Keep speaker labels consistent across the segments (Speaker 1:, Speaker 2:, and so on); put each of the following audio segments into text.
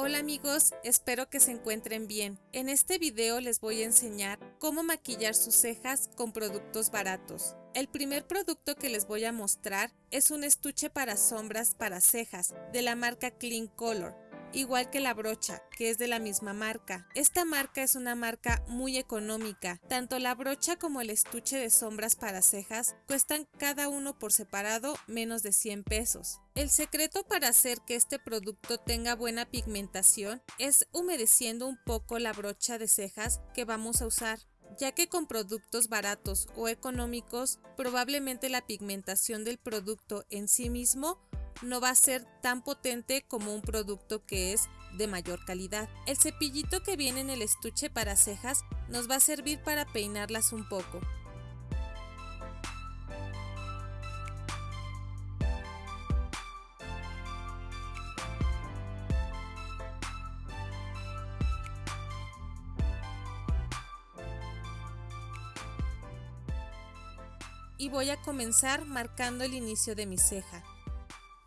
Speaker 1: Hola amigos, espero que se encuentren bien. En este video les voy a enseñar cómo maquillar sus cejas con productos baratos. El primer producto que les voy a mostrar es un estuche para sombras para cejas de la marca Clean Color igual que la brocha, que es de la misma marca. Esta marca es una marca muy económica. Tanto la brocha como el estuche de sombras para cejas cuestan cada uno por separado menos de 100 pesos. El secreto para hacer que este producto tenga buena pigmentación es humedeciendo un poco la brocha de cejas que vamos a usar ya que con productos baratos o económicos probablemente la pigmentación del producto en sí mismo no va a ser tan potente como un producto que es de mayor calidad. El cepillito que viene en el estuche para cejas nos va a servir para peinarlas un poco. y voy a comenzar marcando el inicio de mi ceja.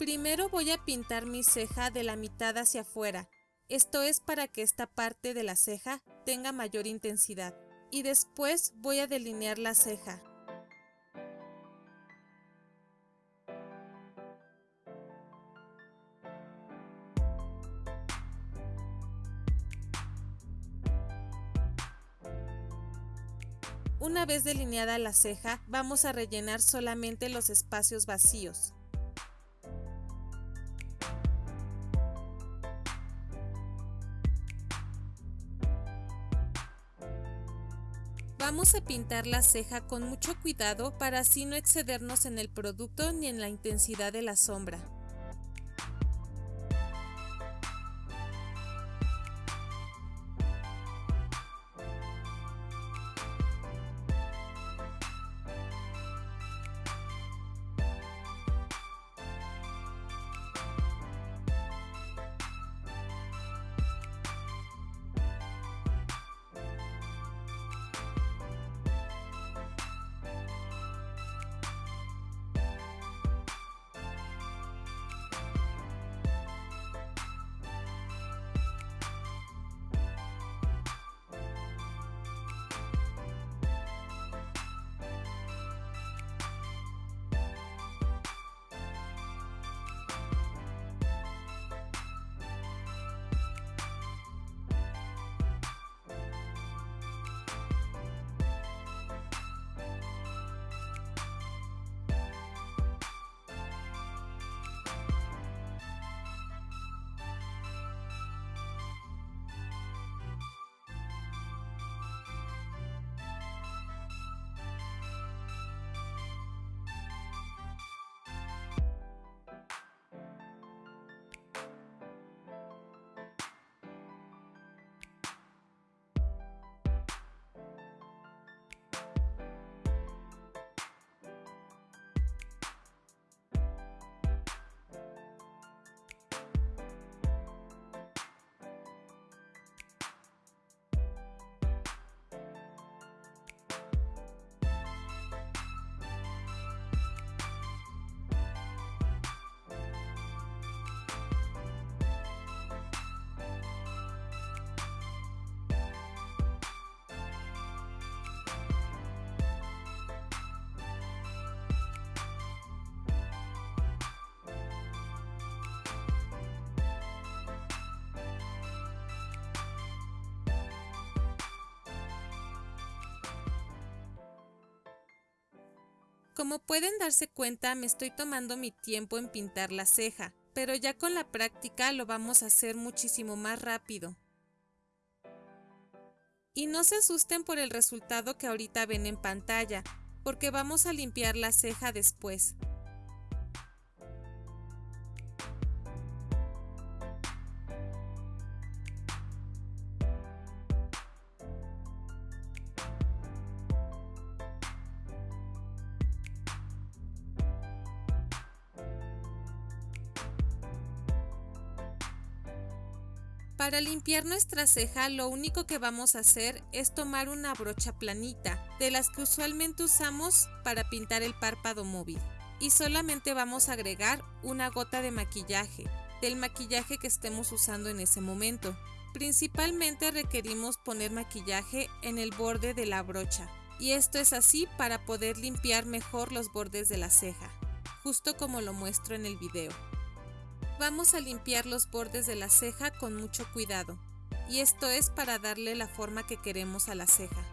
Speaker 1: Primero voy a pintar mi ceja de la mitad hacia afuera, esto es para que esta parte de la ceja tenga mayor intensidad. Y después voy a delinear la ceja. Una vez delineada la ceja, vamos a rellenar solamente los espacios vacíos. Vamos a pintar la ceja con mucho cuidado para así no excedernos en el producto ni en la intensidad de la sombra. Como pueden darse cuenta, me estoy tomando mi tiempo en pintar la ceja, pero ya con la práctica lo vamos a hacer muchísimo más rápido. Y no se asusten por el resultado que ahorita ven en pantalla, porque vamos a limpiar la ceja después. Para limpiar nuestra ceja lo único que vamos a hacer es tomar una brocha planita, de las que usualmente usamos para pintar el párpado móvil. Y solamente vamos a agregar una gota de maquillaje. del maquillaje que estemos usando en ese momento. Principalmente requerimos poner maquillaje en el borde de la brocha y esto es así para poder limpiar mejor los bordes de la ceja, justo como lo muestro en el video. Vamos a limpiar los bordes de la ceja con mucho cuidado y esto es para darle la forma que queremos a la ceja.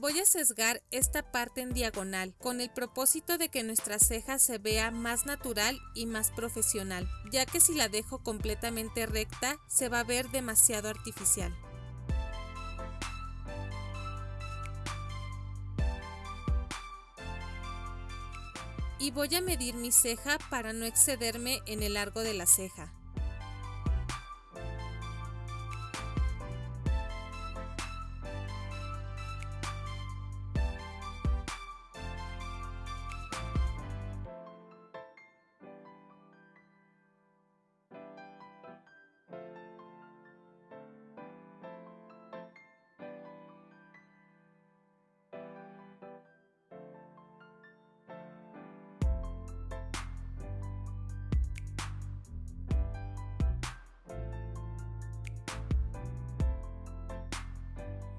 Speaker 1: Voy a sesgar esta parte en diagonal con el propósito de que nuestra ceja se vea más natural y más profesional, ya que si la dejo completamente recta se va a ver demasiado artificial. Y voy a medir mi ceja para no excederme en el largo de la ceja.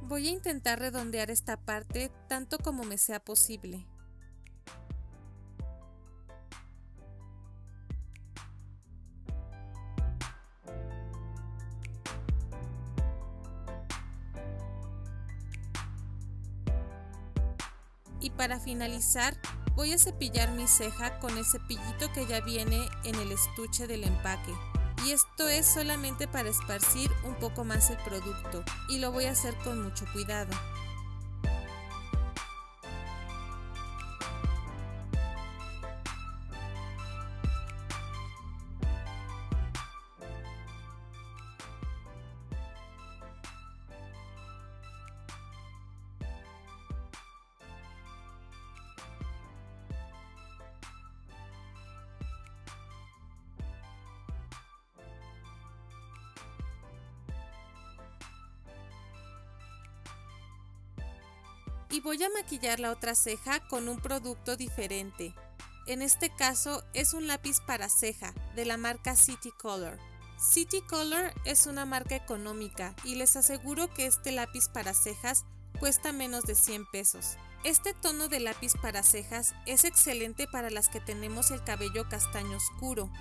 Speaker 1: Voy a intentar redondear esta parte tanto como me sea posible. Y para finalizar, voy a cepillar mi ceja con el cepillito que ya viene en el estuche del empaque y esto es solamente para esparcir un poco más el producto y lo voy a hacer con mucho cuidado. Y voy a maquillar la otra ceja con un producto diferente. En este caso es un lápiz para ceja de la marca City Color. City Color es una marca económica y les aseguro que este lápiz para cejas cuesta menos de 100 pesos. Este tono de lápiz para cejas es excelente para las que tenemos el cabello castaño oscuro.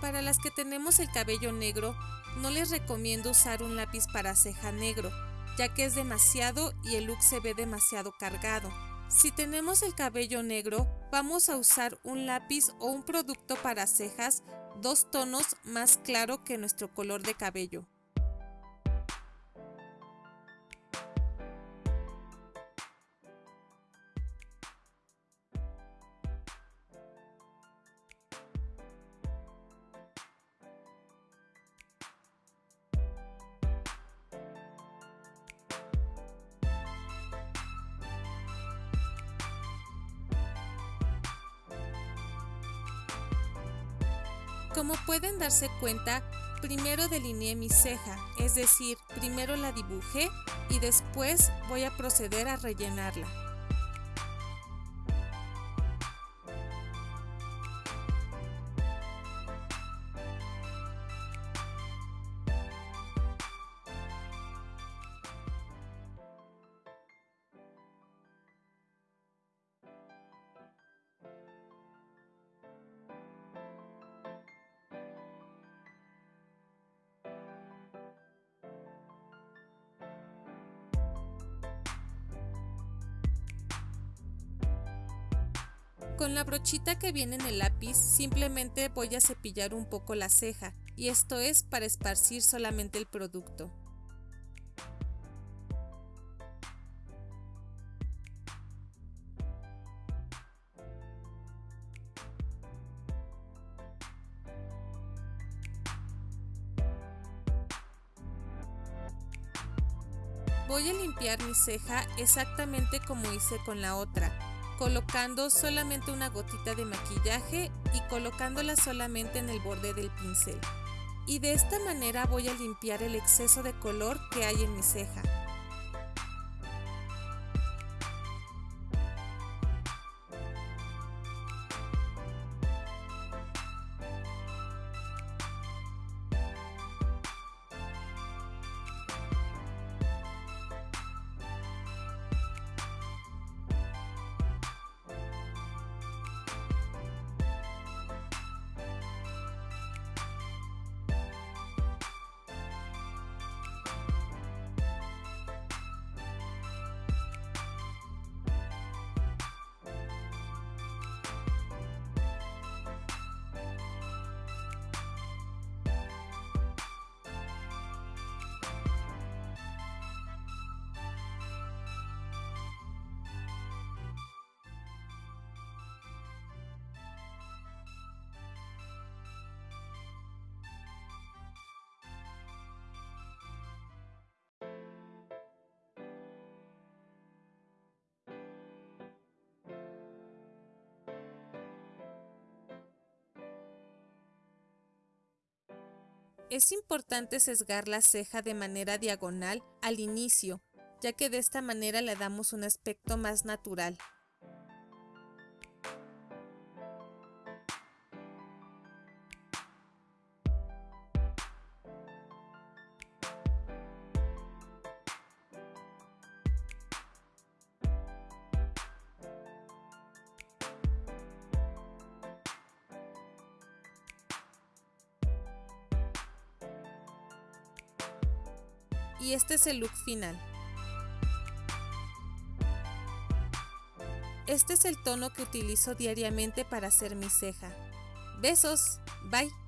Speaker 1: Para las que tenemos el cabello negro, no les recomiendo usar un lápiz para ceja negro, ya que es demasiado y el look se ve demasiado cargado. Si tenemos el cabello negro, vamos a usar un lápiz o un producto para cejas dos tonos más claro que nuestro color de cabello. Como pueden darse cuenta, primero delineé mi ceja, es decir, primero la dibujé y después voy a proceder a rellenarla. Con la brochita que viene en el lápiz simplemente voy a cepillar un poco la ceja y esto es para esparcir solamente el producto. Voy a limpiar mi ceja exactamente como hice con la otra, colocando solamente una gotita de maquillaje y colocándola solamente en el borde del pincel. Y de esta manera voy a limpiar el exceso de color que hay en mi ceja. Es importante sesgar la ceja de manera diagonal al inicio, ya que de esta manera le damos un aspecto más natural. Y este es el look final. Este es el tono que utilizo diariamente para hacer mi ceja. Besos, bye.